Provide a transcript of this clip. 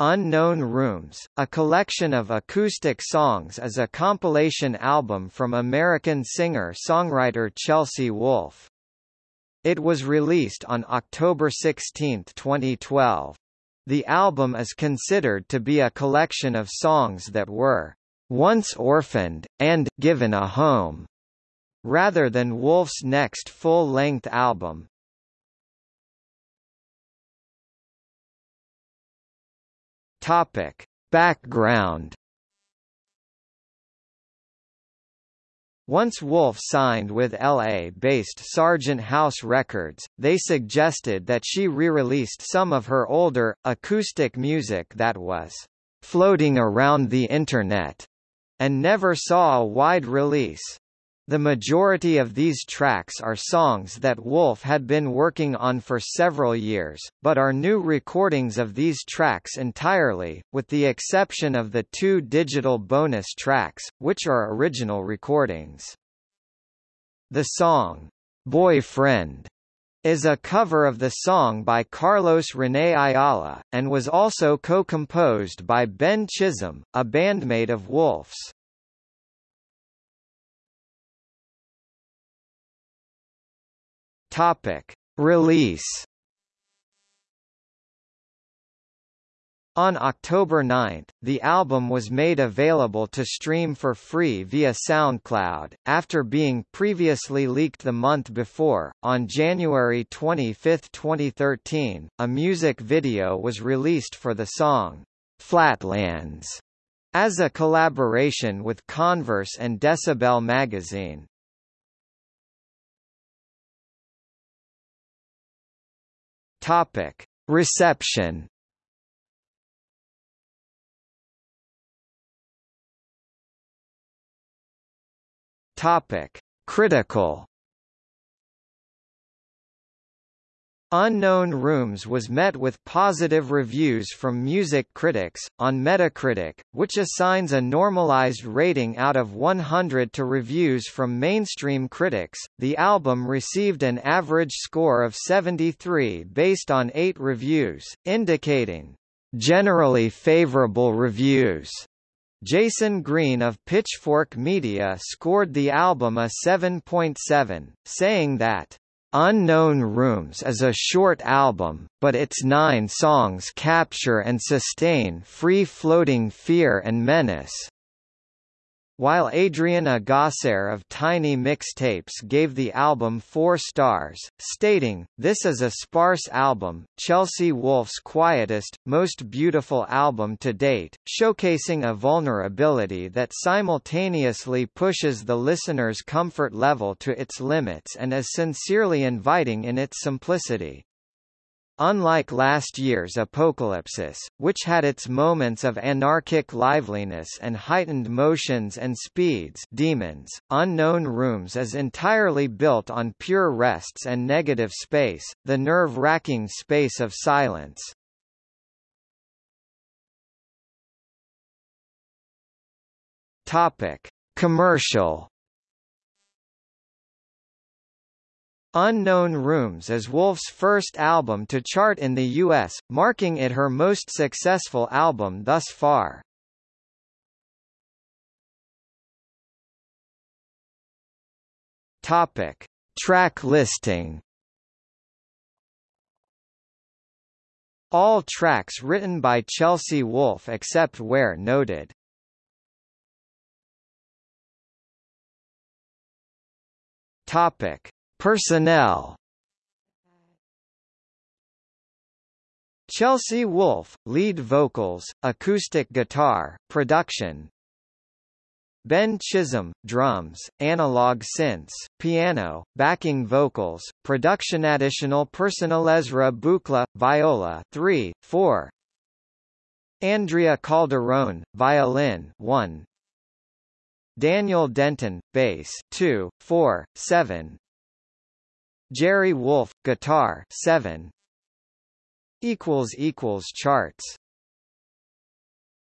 Unknown Rooms, a collection of acoustic songs is a compilation album from American singer-songwriter Chelsea Wolfe. It was released on October 16, 2012. The album is considered to be a collection of songs that were once orphaned, and given a home, rather than Wolfe's next full-length album, Topic. Background Once Wolfe signed with LA-based Sargent House Records, they suggested that she re-released some of her older, acoustic music that was floating around the Internet, and never saw a wide release. The majority of these tracks are songs that Wolfe had been working on for several years, but are new recordings of these tracks entirely, with the exception of the two digital bonus tracks, which are original recordings. The song, Boyfriend, is a cover of the song by Carlos René Ayala, and was also co-composed by Ben Chisholm, a bandmate of Wolfe's. Topic: Release. On October 9, the album was made available to stream for free via SoundCloud, after being previously leaked the month before. On January 25, 2013, a music video was released for the song, Flatlands, as a collaboration with Converse and Decibel magazine. Topic: Reception. Topic: Critical. Unknown Rooms was met with positive reviews from music critics, on Metacritic, which assigns a normalized rating out of 100 to reviews from mainstream critics. The album received an average score of 73 based on 8 reviews, indicating generally favorable reviews. Jayson Greene of Pitchfork Media scored the album a 7.7, saying that Unknown Rooms is a short album, but its nine songs capture and sustain free-floating fear and menace. While Adriana Gasser of Tiny Mixtapes gave the album four stars, stating, This is a sparse album, Chelsea Wolfe's quietest, most beautiful album to date, showcasing a vulnerability that simultaneously pushes the listener's comfort level to its limits and is sincerely inviting in its simplicity. Unlike last year's Apocalypsis, which had its moments of anarchic liveliness and heightened motions and speeds demons, Unknown Rooms is entirely built on pure rests and negative space, the nerve-wracking space of silence. Topic. Commercial Unknown Rooms is Wolfe's first album to chart in the U.S., marking it her most successful album thus far. Topic. Track listing All tracks written by Chelsea Wolfe except where noted. Topic. Personnel. Chelsea Wolfe, lead vocals, acoustic guitar, production. Ben Chisholm, drums, analog synths, piano, backing vocals, production additional personnel Ezra Buchla, viola 3, 4 Andrea Calderone, violin 1 Daniel Denton, bass 2, 4, 7 Jerry Wolf, guitar 7 equals equals charts